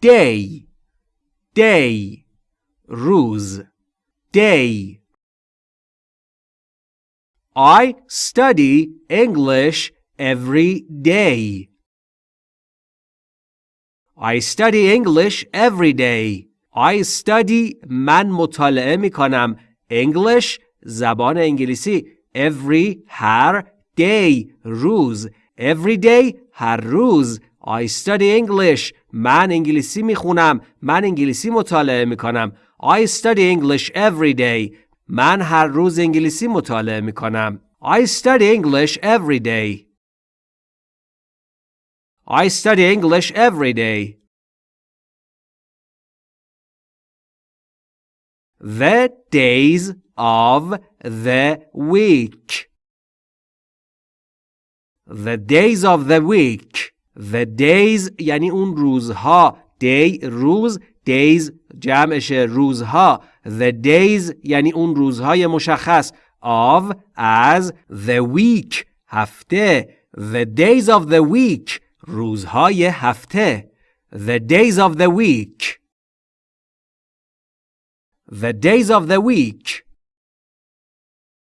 day day روز day I study English every day. I study English every day. I study من مطالعه می کنم English زبان انگلیسی every هر day روز every day هر روز I study English من انگلیسی می خونم من انگلیسی مطالعه می کنم I study English every day من هر روز انگلیسی مطالعه می کنم I study English every day I study English every day The days of the week. The days of the week. The days یعنی اون روزها. Day روز. Days جمعش روزها. The days یعنی اون روزهای مشخص. Of as the week. هفته. The days of the week. روزهای هفته. The days of the week. The days of the week